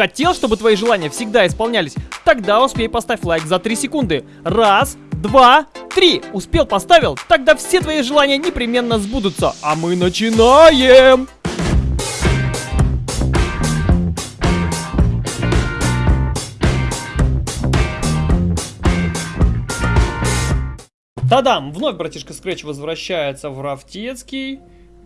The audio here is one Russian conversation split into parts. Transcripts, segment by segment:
Хотел, чтобы твои желания всегда исполнялись? Тогда успей поставь лайк за 3 секунды. Раз, два, три. Успел, поставил? Тогда все твои желания непременно сбудутся. А мы начинаем! Тадам! Вновь братишка Scratch возвращается в Рафтецкий.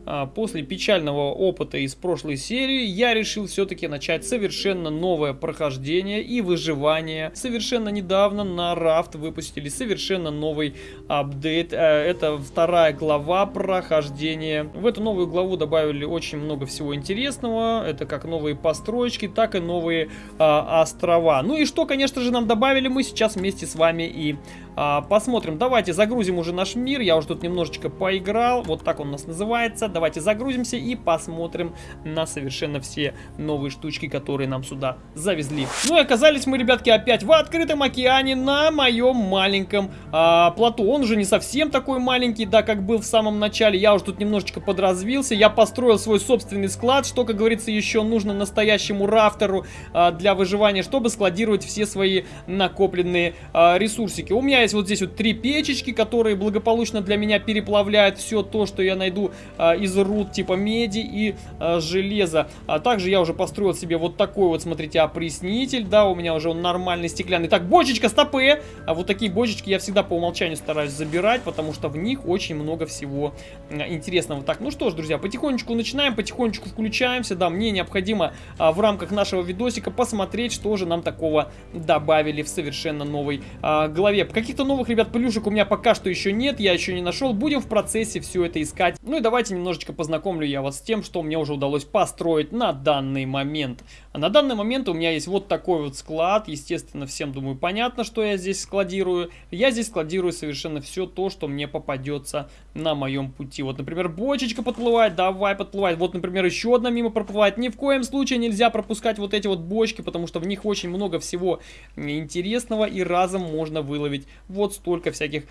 А, после печального опыта из прошлой серии я решил все-таки начать совершенно новое прохождение и выживание. Совершенно недавно на Рафт выпустили совершенно новый апдейт. Э, это вторая глава прохождения. В эту новую главу добавили очень много всего интересного. Это как новые постройки, так и новые а, острова. Ну и что, конечно же, нам добавили, мы сейчас вместе с вами и а, посмотрим. Давайте загрузим уже наш мир. Я уже тут немножечко поиграл. Вот так он у нас называется. Давайте загрузимся и посмотрим на совершенно все новые штучки, которые нам сюда завезли. Ну и оказались мы, ребятки, опять в открытом океане на моем маленьком а, плоту. Он уже не совсем такой маленький, да, как был в самом начале. Я уже тут немножечко подразвился. Я построил свой собственный склад, что, как говорится, еще нужно настоящему рафтеру а, для выживания, чтобы складировать все свои накопленные а, ресурсики. У меня есть вот здесь вот три печечки, которые благополучно для меня переплавляют все то, что я найду а, из руд типа меди и а, железа. А также я уже построил себе вот такой вот, смотрите, опреснитель, да, у меня уже он нормальный стеклянный. Так, бочечка, стопы! А вот такие бочечки я всегда по умолчанию стараюсь забирать, потому что в них очень много всего интересного. Так, ну что ж, друзья, потихонечку начинаем, потихонечку включаемся, да, мне необходимо а, в рамках нашего видосика посмотреть, что же нам такого добавили в совершенно новой а, главе. Каких Каких-то новых, ребят, плюшек у меня пока что еще нет, я еще не нашел. Будем в процессе все это искать. Ну и давайте немножечко познакомлю я вас с тем, что мне уже удалось построить на данный момент. А на данный момент у меня есть вот такой вот склад. Естественно, всем, думаю, понятно, что я здесь складирую. Я здесь складирую совершенно все то, что мне попадется на моем пути. Вот, например, бочечка подплывает, давай подплывает. Вот, например, еще одна мимо проплывает. Ни в коем случае нельзя пропускать вот эти вот бочки, потому что в них очень много всего интересного и разом можно выловить вот столько всяких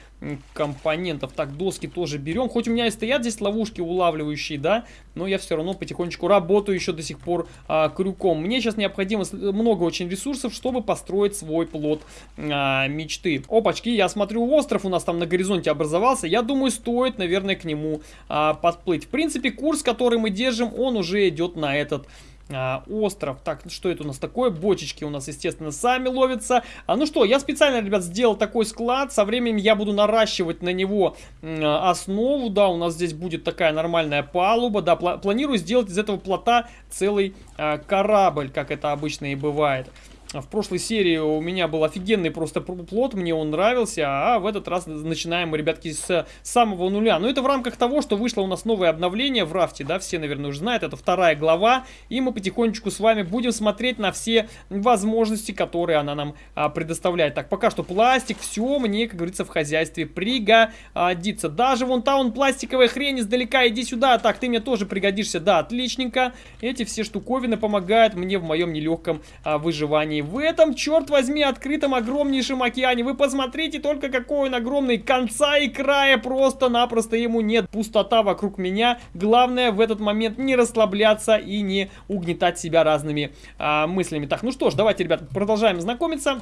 компонентов. Так, доски тоже берем. Хоть у меня и стоят здесь ловушки улавливающие, да, но я все равно потихонечку работаю еще до сих пор а, крюком. Мне сейчас необходимо много очень ресурсов, чтобы построить свой плод а, мечты. Опачки, я смотрю, остров у нас там на горизонте образовался. Я думаю, стоит, наверное, к нему а, подплыть. В принципе, курс, который мы держим, он уже идет на этот а, остров. Так, что это у нас такое? Бочечки у нас, естественно, сами ловятся. А, ну что, я специально, ребят, сделал такой склад. Со временем я буду наращивать на него а, основу. Да, у нас здесь будет такая нормальная палуба. Да, пла планирую сделать из этого плота целый а, корабль, как это обычно и бывает. В прошлой серии у меня был офигенный просто плод, мне он нравился, а в этот раз начинаем ребятки, с самого нуля. Но это в рамках того, что вышло у нас новое обновление в рафте, да, все, наверное, уже знают, это вторая глава, и мы потихонечку с вами будем смотреть на все возможности, которые она нам а, предоставляет. Так, пока что пластик, все мне, как говорится, в хозяйстве пригодится. Даже вон та он пластиковая хрень издалека, иди сюда, так, ты мне тоже пригодишься, да, отличненько. Эти все штуковины помогают мне в моем нелегком а, выживании в этом, черт возьми, открытом огромнейшем океане. Вы посмотрите только, какой он огромный. Конца и края просто-напросто ему нет. Пустота вокруг меня. Главное в этот момент не расслабляться и не угнетать себя разными а, мыслями. Так, ну что ж, давайте, ребят, продолжаем знакомиться.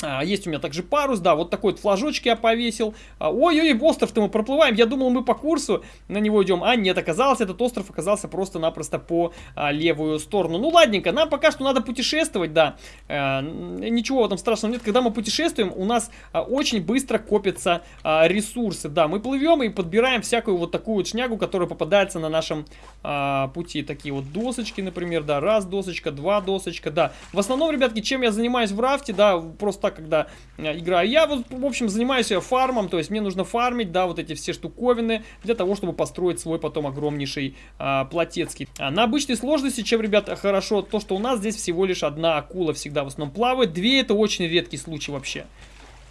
А, есть у меня также парус, да, вот такой вот флажочек я повесил. А, ой-ой, остров-то мы проплываем. Я думал, мы по курсу на него идем. А нет, оказалось, этот остров оказался просто-напросто по а, левую сторону. Ну, ладненько, нам пока что надо путешествовать, да. А, ничего в этом страшного нет. Когда мы путешествуем, у нас а, очень быстро копятся а, ресурсы. Да, мы плывем и подбираем всякую вот такую вот шнягу, которая попадается на нашем а, пути. Такие вот досочки, например, да, раз досочка, два досочка, да. В основном, ребятки, чем я занимаюсь в рафте, да, просто так, когда э, играю. Я вот, в общем, занимаюсь фармом, то есть мне нужно фармить, да, вот эти все штуковины для того, чтобы построить свой потом огромнейший а, плотецкий. А на обычной сложности, чем, ребята, хорошо, то, что у нас здесь всего лишь одна акула всегда в основном плавает, две это очень редкий случай вообще.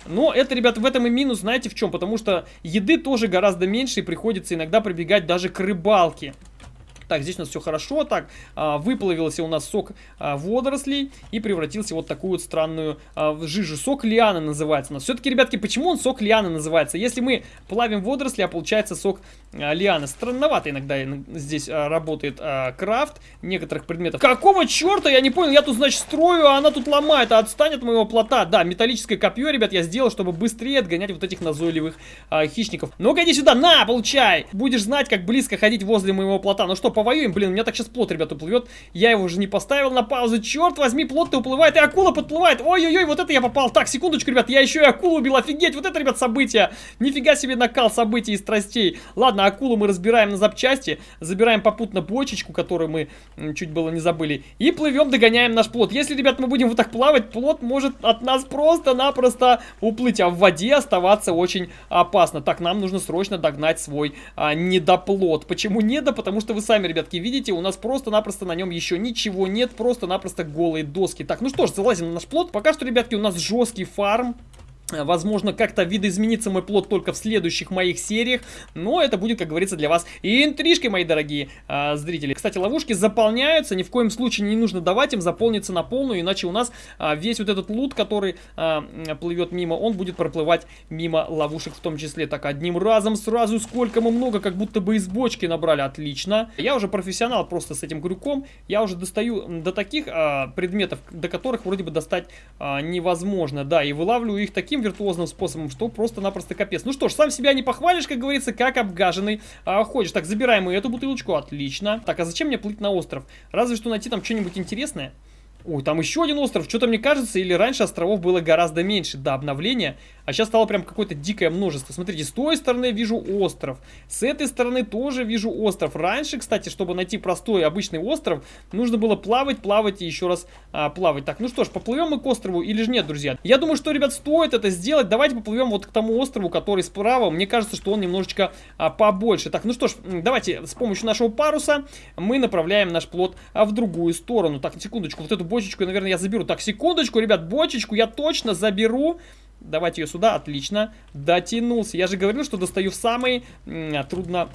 Но это, ребята, в этом и минус, знаете в чем? Потому что еды тоже гораздо меньше и приходится иногда прибегать даже к рыбалке. Так, здесь у нас все хорошо. Так, а, выплавился у нас сок а, водорослей и превратился вот такую вот странную а, жижу. Сок лианы называется. Но все-таки, ребятки, почему он сок лианы называется? Если мы плавим водоросли, а получается сок лианы. Странновато иногда здесь работает крафт некоторых предметов. Какого черта? Я не понял. Я тут, значит, строю, а она тут ломает. А отстань от моего плота. Да, металлическое копье, ребят, я сделал, чтобы быстрее отгонять вот этих назойливых хищников. Ну-ка, иди сюда. На, получай. Будешь знать, как близко ходить возле моего плота. Ну что, повоюем? Блин, у меня так сейчас плот, ребят, уплывет. Я его уже не поставил на паузу. Черт возьми, плот-то уплывает, и акула подплывает. Ой-ой-ой, вот это я попал. Так, секундочку, ребят, я еще и акулу убил. Офигеть, вот это, ребят, события. Нифига себе накал событий и страстей. Ладно, акулу мы разбираем на запчасти. Забираем попутно бочечку, которую мы чуть было не забыли. И плывем, догоняем наш плот. Если, ребят, мы будем вот так плавать, плот может от нас просто-напросто уплыть. А в воде оставаться очень опасно. Так, нам нужно срочно догнать свой а, недоплот. Почему недо? Потому что вы сами, ребятки, видите, у нас просто-напросто на нем еще ничего нет, просто-напросто голые доски. Так, ну что ж, залазим на наш плод. Пока что, ребятки, у нас жесткий фарм. Возможно, как-то видоизменится мой плод только в следующих моих сериях, но это будет, как говорится, для вас и интрижкой, мои дорогие а, зрители. Кстати, ловушки заполняются, ни в коем случае не нужно давать им заполниться на полную, иначе у нас а, весь вот этот лут, который а, плывет мимо, он будет проплывать мимо ловушек в том числе. Так, одним разом сразу сколько мы много, как будто бы из бочки набрали, отлично. Я уже профессионал просто с этим крюком, я уже достаю до таких а, предметов, до которых вроде бы достать а, невозможно, да, и вылавливаю их таким таким виртуозным способом, что просто-напросто капец. Ну что ж, сам себя не похвалишь, как говорится, как обгаженный а, ходишь. Так, забираем мы эту бутылочку, отлично. Так, а зачем мне плыть на остров? Разве что найти там что-нибудь интересное. Ой, там еще один остров. Что-то мне кажется, или раньше островов было гораздо меньше до обновления. А сейчас стало прям какое-то дикое множество. Смотрите, с той стороны вижу остров. С этой стороны тоже вижу остров. Раньше, кстати, чтобы найти простой обычный остров, нужно было плавать, плавать и еще раз а, плавать. Так, ну что ж, поплывем мы к острову или же нет, друзья? Я думаю, что, ребят, стоит это сделать. Давайте поплывем вот к тому острову, который справа. Мне кажется, что он немножечко а, побольше. Так, ну что ж, давайте с помощью нашего паруса мы направляем наш плод а, в другую сторону. Так, секундочку, вот эту бочечку, наверное, я заберу. Так, секундочку, ребят, бочечку я точно заберу. Давайте ее сюда, отлично. Дотянулся. Я же говорил, что достаю в самые трудно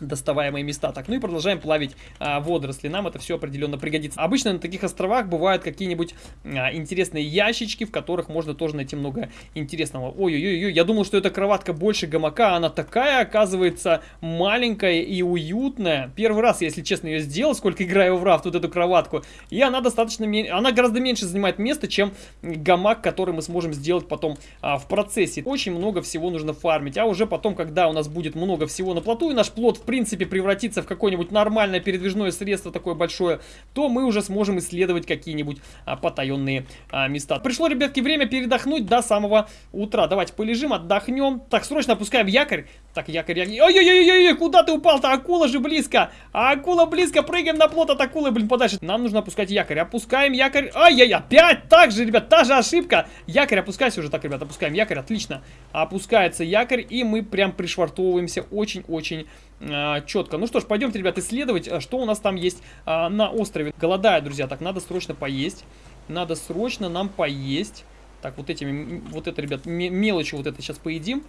доставаемые места. Так, ну и продолжаем плавить а, водоросли. Нам это все определенно пригодится. Обычно на таких островах бывают какие-нибудь а, интересные ящички, в которых можно тоже найти много интересного. Ой-ой-ой, я думал, что эта кроватка больше гамака, она такая, оказывается, маленькая и уютная. Первый раз, если честно, ее сделал, сколько играю в рафт, вот эту кроватку. И она достаточно, она гораздо меньше занимает места, чем гамак, который мы сможем сделать потом а, в процессе. Очень много всего нужно фармить. А уже потом, когда у нас будет много всего на плоту, и наш плод в принципе превратиться в какое-нибудь нормальное передвижное средство такое большое, то мы уже сможем исследовать какие-нибудь а, потаенные а, места. Пришло, ребятки, время передохнуть до самого утра. Давайте полежим, отдохнем. Так, срочно опускаем якорь. Так, якорь, якорь. Ой-ой-ой-ой, куда ты упал-то? Акула же близко. Акула близко, прыгаем на плот от акулы, блин, подальше. Нам нужно опускать якорь. Опускаем якорь. Ай-яй, опять так же, ребят, та же ошибка. Якорь, опускайся уже. Так, ребят, опускаем якорь, отлично. Опускается якорь, и мы прям пришвартовываемся очень-очень четко. Ну что ж, пойдемте, ребят, исследовать, а, что у нас там есть а, на острове. Голодаю, друзья, так, надо срочно поесть. Надо срочно нам поесть. Так, вот этими, вот это, ребят, мелочи вот это сейчас поедим.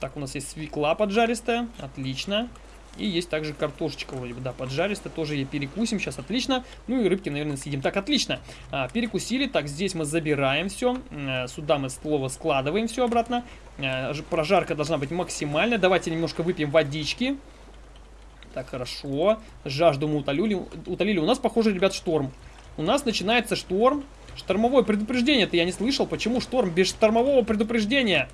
Так, у нас есть свекла поджаристая, отлично. И есть также картошечка вроде бы, да, поджаристая, тоже ее перекусим сейчас, отлично. Ну и рыбки, наверное, съедим. Так, отлично, а, перекусили, так, здесь мы забираем все, а, сюда мы слово складываем все обратно. А, прожарка должна быть максимальная, давайте немножко выпьем водички. Так, хорошо. Жажду мы утолили. утолили. У нас, похоже, ребят, шторм. У нас начинается шторм. Штормовое предупреждение-то я не слышал. Почему шторм без штормового предупреждения?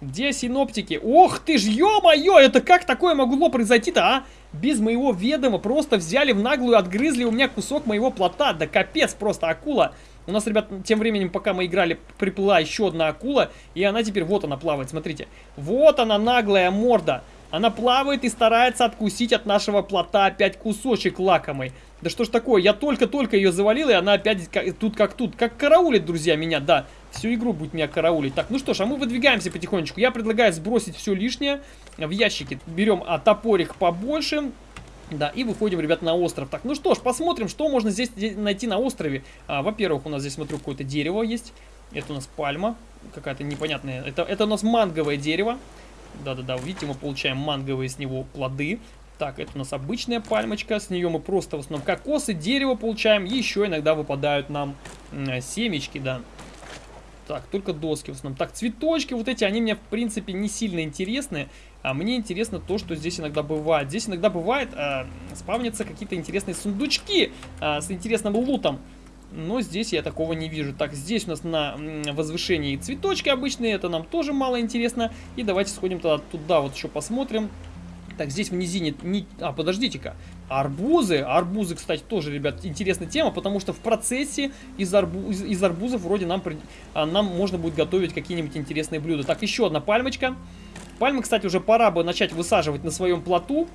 Где синоптики? Ох ты ж, ё-моё, это как такое могло произойти-то, а? Без моего ведома просто взяли в наглую, отгрызли у меня кусок моего плота. Да капец просто, акула. У нас, ребят, тем временем, пока мы играли, приплыла еще одна акула. И она теперь, вот она плавает, смотрите. Вот она, наглая морда. Она плавает и старается откусить от нашего плота опять кусочек лакомый. Да что ж такое, я только-только ее завалил, и она опять тут как тут. Как караулит, друзья, меня, да. Всю игру будет меня караулить. Так, ну что ж, а мы выдвигаемся потихонечку. Я предлагаю сбросить все лишнее в ящики. Берем а, топорик побольше. Да, и выходим, ребят, на остров. Так, ну что ж, посмотрим, что можно здесь найти на острове. А, Во-первых, у нас здесь, смотрю, какое-то дерево есть. Это у нас пальма какая-то непонятная. Это, это у нас манговое дерево. Да-да-да, видите, мы получаем манговые с него плоды. Так, это у нас обычная пальмочка, с нее мы просто в основном кокосы, дерево получаем, еще иногда выпадают нам семечки, да. Так, только доски в основном. Так, цветочки вот эти, они мне, в принципе, не сильно интересны. А мне интересно то, что здесь иногда бывает. Здесь иногда бывает, э, спавнятся какие-то интересные сундучки э, с интересным лутом. Но здесь я такого не вижу. Так, здесь у нас на возвышении цветочки обычные, это нам тоже мало интересно. И давайте сходим тогда туда, вот еще посмотрим. Так, здесь в низине... Не... А, подождите-ка. Арбузы. Арбузы, кстати, тоже, ребят, интересная тема, потому что в процессе из, арбу... из, из арбузов вроде нам, а, нам можно будет готовить какие-нибудь интересные блюда. Так, еще одна пальмочка. Пальмы, кстати, уже пора бы начать высаживать на своем плоту.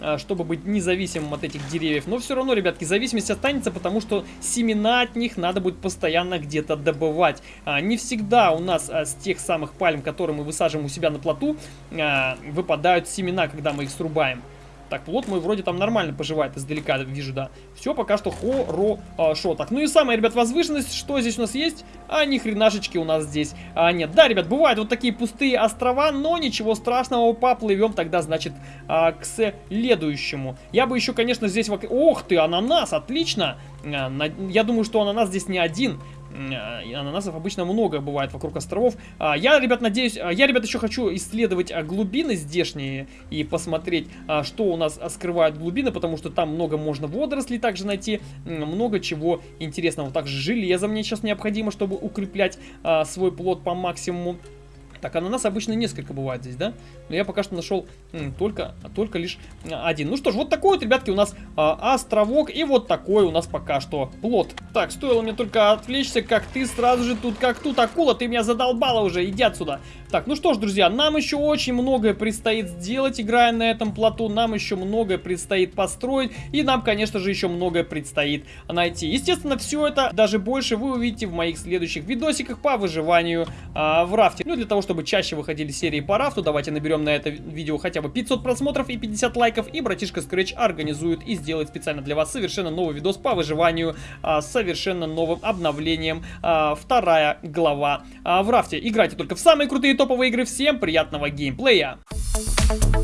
А, чтобы быть независимым от этих деревьев. Но все равно, ребятки, зависимость останется, потому что семена от них надо будет постоянно где-то добывать. А, не всегда у нас а, с тех самых пальм, которые мы высаживаем у себя на плоту, выпадают семена, когда мы их срубаем. Так, плод мой вроде там нормально поживает, издалека вижу, да. Все пока что хорошо. Так, ну и самая, ребят, возвышенность, что здесь у нас есть? А, ни хренашечки у нас здесь а, нет. Да, ребят, бывают вот такие пустые острова, но ничего страшного, поплывем тогда, значит, а, к следующему. Я бы еще, конечно, здесь... Ох ты, ананас, отлично! А, я думаю, что ананас здесь не один. А, ананасов обычно много бывает вокруг островов. А, я, ребят, надеюсь, а, я, ребят, еще хочу исследовать глубины здешние и посмотреть, что у нас скрывают глубины, потому что там много можно водорослей также найти, много чего интересного. Также железо мне сейчас необходимо, чтобы укреплять свой плод по максимуму. Так, ананас обычно несколько бывает здесь, да? Но я пока что нашел только, только лишь один. Ну что ж, вот такой вот, ребятки, у нас а, островок. И вот такой у нас пока что плод. Так, стоило мне только отвлечься, как ты сразу же тут, как тут акула, ты меня задолбала уже, иди отсюда. Так, ну что ж, друзья, нам еще очень многое предстоит сделать, играя на этом плоту. Нам еще многое предстоит построить. И нам, конечно же, еще многое предстоит найти. Естественно, все это, даже больше, вы увидите в моих следующих видосиках по выживанию а, в рафте. Ну, для того, чтобы чаще выходили серии по рафту, давайте наберем на это видео хотя бы 500 просмотров и 50 лайков, и братишка Scratch организует и сделает специально для вас совершенно новый видос по выживанию а, с совершенно новым обновлением. А, вторая глава а, в рафте. Играйте только в самые крутые топовые игры. Всем приятного геймплея! Thank you